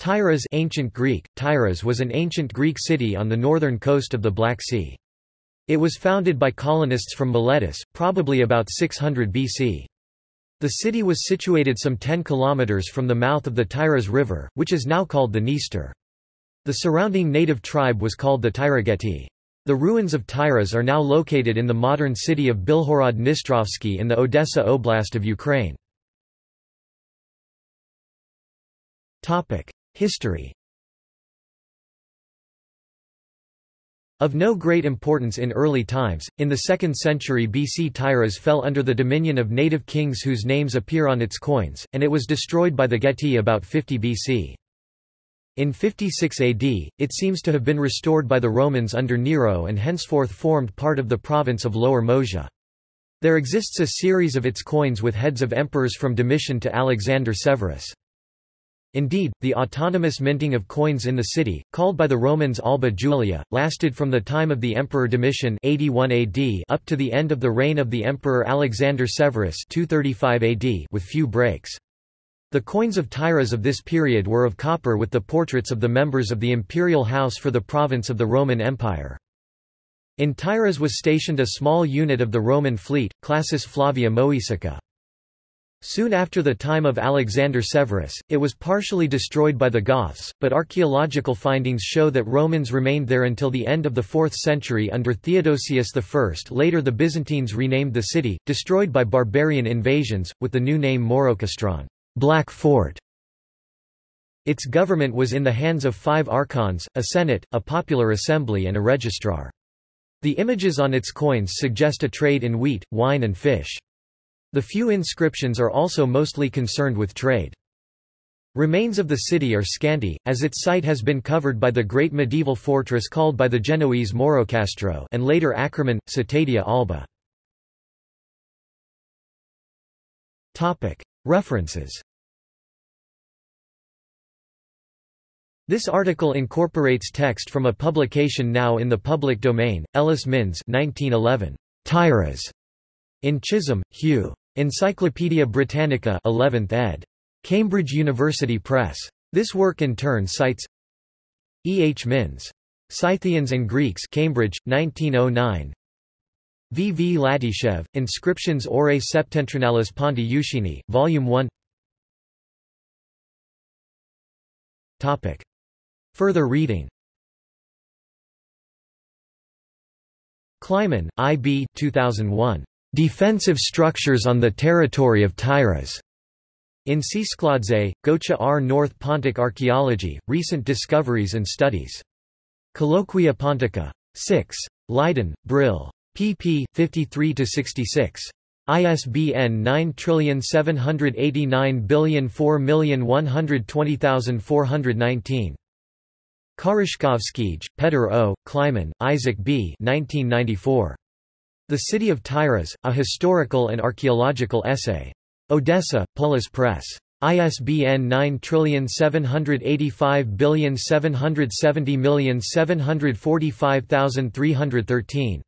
Tyras ancient Greek, Tyras was an ancient Greek city on the northern coast of the Black Sea. It was founded by colonists from Miletus, probably about 600 BC. The city was situated some 10 kilometers from the mouth of the Tyras River, which is now called the Dniester. The surrounding native tribe was called the Tyrageti. The ruins of Tyras are now located in the modern city of Bilhorod Dnistrovsky in the Odessa Oblast of Ukraine. History Of no great importance in early times, in the 2nd century BC Tyras fell under the dominion of native kings whose names appear on its coins, and it was destroyed by the Geti about 50 BC. In 56 AD, it seems to have been restored by the Romans under Nero and henceforth formed part of the province of Lower Moesia. There exists a series of its coins with heads of emperors from Domitian to Alexander Severus. Indeed, the autonomous minting of coins in the city, called by the Romans Alba Julia, lasted from the time of the Emperor Domitian 81 AD up to the end of the reign of the Emperor Alexander Severus 235 AD with few breaks. The coins of Tyras of this period were of copper with the portraits of the members of the imperial house for the province of the Roman Empire. In Tyras was stationed a small unit of the Roman fleet, Classis Flavia Moesica. Soon after the time of Alexander Severus, it was partially destroyed by the Goths, but archaeological findings show that Romans remained there until the end of the 4th century under Theodosius I. Later the Byzantines renamed the city, destroyed by barbarian invasions, with the new name Maurocastron Black Fort. Its government was in the hands of five archons, a senate, a popular assembly and a registrar. The images on its coins suggest a trade in wheat, wine and fish. The few inscriptions are also mostly concerned with trade. Remains of the city are scanty, as its site has been covered by the great medieval fortress called by the Genoese Moncastro and later Akkerman, Cetatea Albă. References This article incorporates text from a publication now in the public domain, Ellis Minns 1911. Tyras. In Chisholm, Hugh. Encyclopædia Britannica 11th ed. Cambridge University Press. This work in turn cites E. H. Minns. Scythians and Greeks Cambridge, 1909 V. V. Latyshev, Inscriptiones Orae Septentrionalis Ponti Euxini, Volume 1 Topic. Further reading Kleiman, I. B. 2001. Defensive Structures on the Territory of Tyras. In Tsetskhladze, Gocha R. North Pontic Archaeology, Recent Discoveries and Studies. Colloquia Pontica. 6. Leiden, Brill. pp. 53–66. ISBN 9789004120419. Karyshkovskij, Petr O., Kleiman, Isaac B. 1994. The City of Tyras, A Historical and Archaeological Essay. Odessa, Polis Press. ISBN 9785770745313.